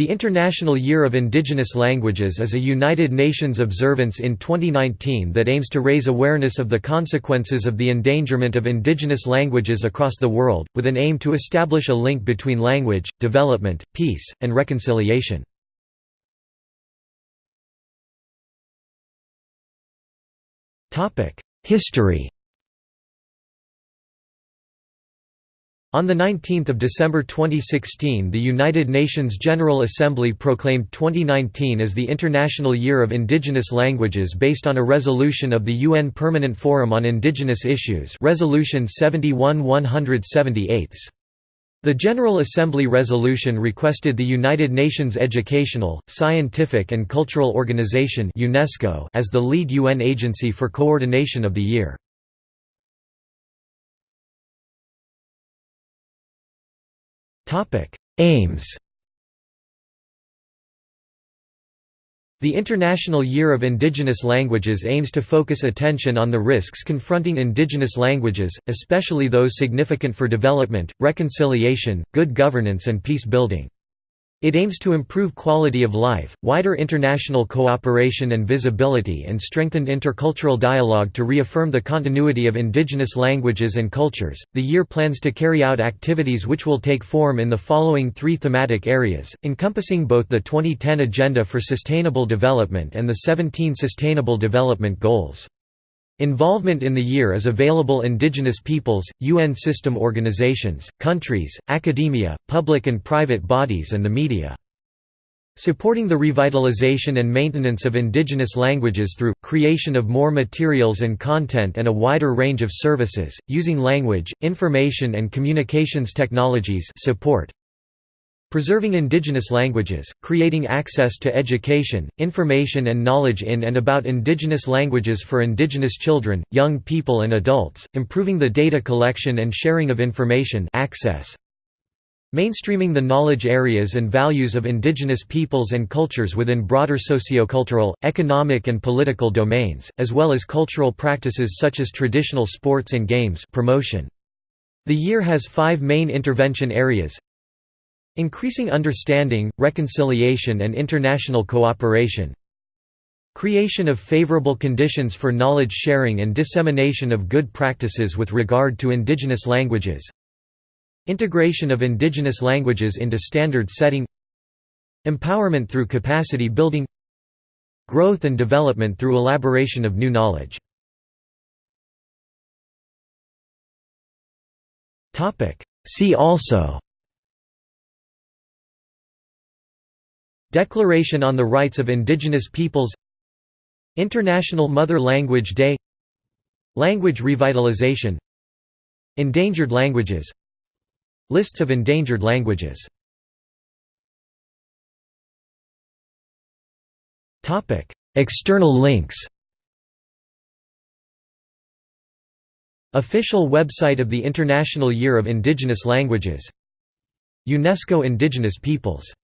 The International Year of Indigenous Languages is a United Nations observance in 2019 that aims to raise awareness of the consequences of the endangerment of indigenous languages across the world, with an aim to establish a link between language, development, peace, and reconciliation. History On 19 December 2016 the United Nations General Assembly proclaimed 2019 as the International Year of Indigenous Languages based on a resolution of the UN Permanent Forum on Indigenous Issues Resolution 71 178. The General Assembly resolution requested the United Nations Educational, Scientific and Cultural Organization UNESCO as the lead UN agency for coordination of the year. Aims The International Year of Indigenous Languages aims to focus attention on the risks confronting indigenous languages, especially those significant for development, reconciliation, good governance and peace building. It aims to improve quality of life, wider international cooperation and visibility and strengthened intercultural dialogue to reaffirm the continuity of indigenous languages and cultures. The year plans to carry out activities which will take form in the following three thematic areas, encompassing both the 2010 Agenda for Sustainable Development and the 17 Sustainable Development Goals. Involvement in the year is available indigenous peoples, UN system organizations, countries, academia, public and private bodies and the media. Supporting the revitalization and maintenance of indigenous languages through, creation of more materials and content and a wider range of services, using language, information and communications technologies support, Preserving indigenous languages, creating access to education, information and knowledge in and about indigenous languages for indigenous children, young people and adults, improving the data collection and sharing of information access. Mainstreaming the knowledge areas and values of indigenous peoples and cultures within broader sociocultural, economic and political domains, as well as cultural practices such as traditional sports and games promotion. The year has five main intervention areas Increasing understanding, reconciliation and international cooperation Creation of favorable conditions for knowledge sharing and dissemination of good practices with regard to indigenous languages Integration of indigenous languages into standard setting Empowerment through capacity building Growth and development through elaboration of new knowledge. See also Declaration on the Rights of Indigenous Peoples International Mother Language Day Language revitalization Endangered languages Lists of endangered languages External links Official website of the International Year of Indigenous Languages UNESCO Indigenous Peoples